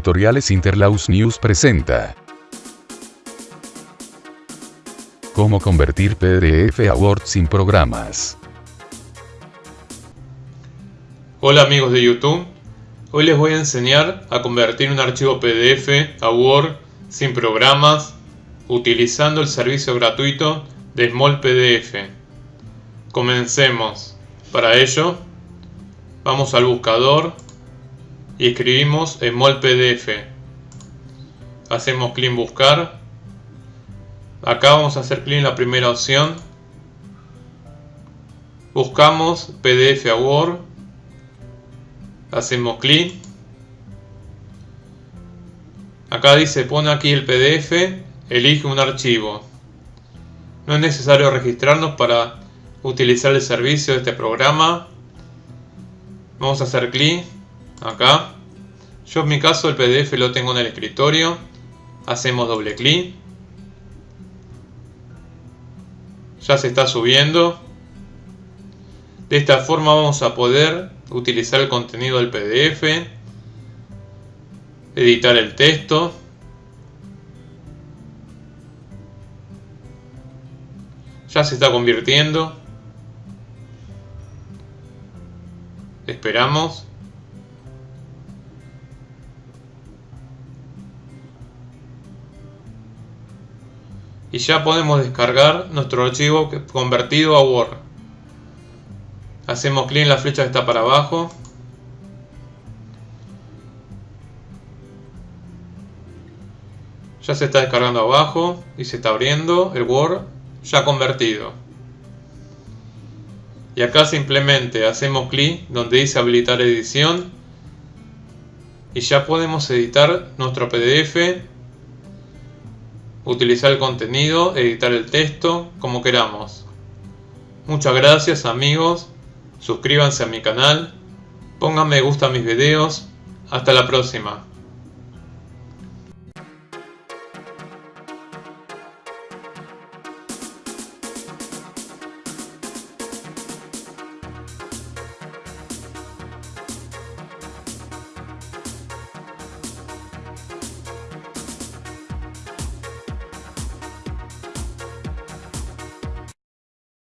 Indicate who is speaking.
Speaker 1: Tutoriales Interlaus News presenta. Cómo convertir PDF a Word sin programas.
Speaker 2: Hola amigos de YouTube, hoy les voy a enseñar a convertir un archivo PDF a Word sin programas utilizando el servicio gratuito de Small PDF. Comencemos. Para ello, vamos al buscador y escribimos Small PDF. Hacemos clic en buscar. Acá vamos a hacer clic en la primera opción. Buscamos PDF a Word. Hacemos clic. Acá dice pone aquí el PDF, elige un archivo. No es necesario registrarnos para utilizar el servicio de este programa. Vamos a hacer clic acá. Yo en mi caso el PDF lo tengo en el escritorio. Hacemos doble clic. Ya se está subiendo. De esta forma vamos a poder utilizar el contenido del PDF. Editar el texto. Ya se está convirtiendo. Esperamos. Y ya podemos descargar nuestro archivo convertido a Word. Hacemos clic en la flecha que está para abajo. Ya se está descargando abajo y se está abriendo el Word ya convertido. Y acá simplemente hacemos clic donde dice habilitar edición y ya podemos editar nuestro PDF utilizar el contenido, editar el texto, como queramos. Muchas gracias amigos, suscríbanse a mi canal, pongan me gusta a mis videos, hasta la próxima.